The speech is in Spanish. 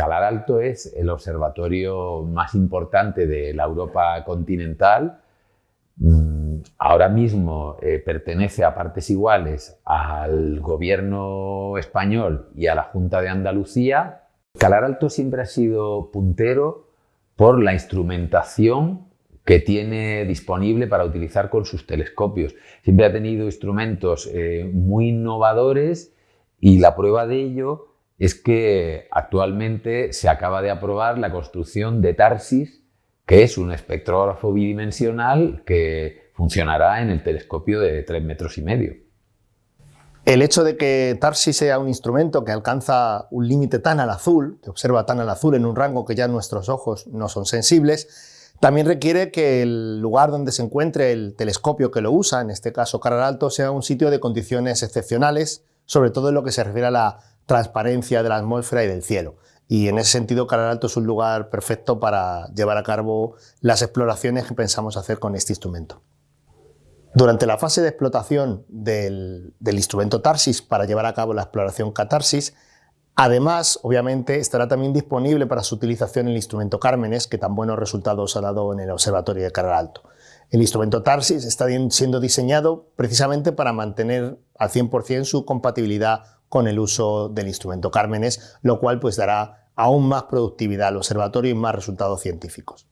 Alto es el observatorio más importante de la Europa continental. Mm, ahora mismo eh, pertenece a partes iguales al gobierno español y a la Junta de Andalucía. Calar Alto siempre ha sido puntero por la instrumentación que tiene disponible para utilizar con sus telescopios. Siempre ha tenido instrumentos eh, muy innovadores y la prueba de ello es que actualmente se acaba de aprobar la construcción de TARSIS, que es un espectrógrafo bidimensional que funcionará en el telescopio de 3 metros y medio. El hecho de que TARSIS sea un instrumento que alcanza un límite tan al azul, que observa tan al azul en un rango que ya nuestros ojos no son sensibles, también requiere que el lugar donde se encuentre el telescopio que lo usa, en este caso Caral Alto, sea un sitio de condiciones excepcionales, sobre todo en lo que se refiere a la transparencia de la atmósfera y del cielo. Y en ese sentido, Caral Alto es un lugar perfecto para llevar a cabo las exploraciones que pensamos hacer con este instrumento. Durante la fase de explotación del, instrumento TARSIS para llevar a cabo la exploración Catarsis, además, obviamente, estará también disponible para su utilización el instrumento Cármenes, que tan buenos resultados ha dado en el Observatorio de Caral Alto. El instrumento TARSIS está siendo diseñado precisamente para mantener al 100% su compatibilidad con el uso del instrumento Cármenes, lo cual pues dará aún más productividad al observatorio y más resultados científicos.